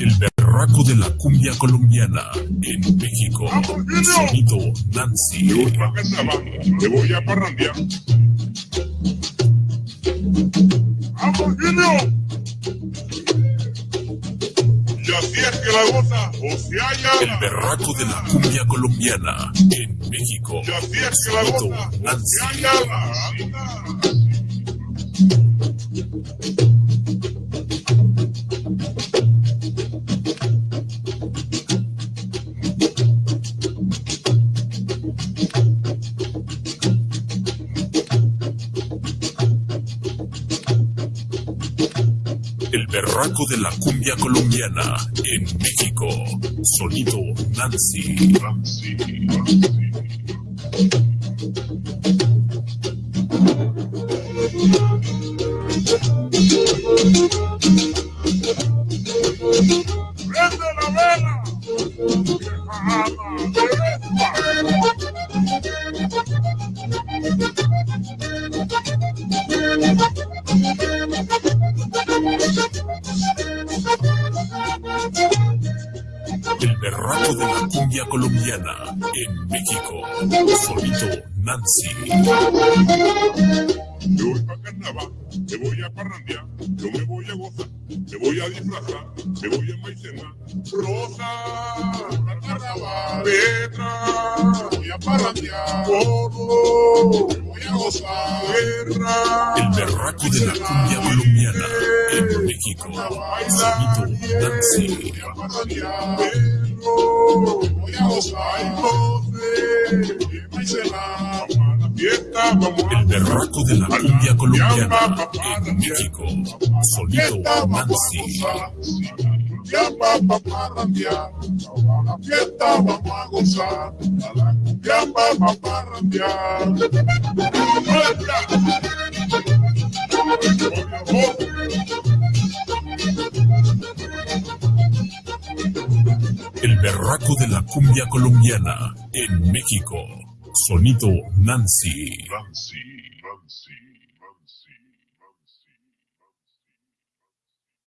El berraco de la cumbia colombiana en México. Sonido Nancy. Yo pa' carnaval, te voy a parrandear. ¡Vamos, Junior! Y así es que la goza, o se halla. El berraco de la cumbia colombiana en México. Y así es que la Sonido goza, o se Nancy. halla. El berraco de la cumbia colombiana en México. Sonido Nancy. ¡Vieja El berraco de la cumbia colombiana en México. Sonido Nancy. Yo voy pa' carnaval, te voy a parrandear, yo me voy a gozar, te voy a disfrazar, te voy a enmaicenar. Rosa, para carnaval, Petra, voy a parrandear, gordo, te voy a gozar, guerra. El berraco de la cumbia colombiana en México. Sonido Nancy. Voy a parrandear, voy a gozar, la fiesta, El berraco de la cumbia colombiana en México. A la fiesta vamos gozar. el berraco de la cumbia colombiana en México. Sonido Nancy. Nancy, Nancy, Nancy, Nancy.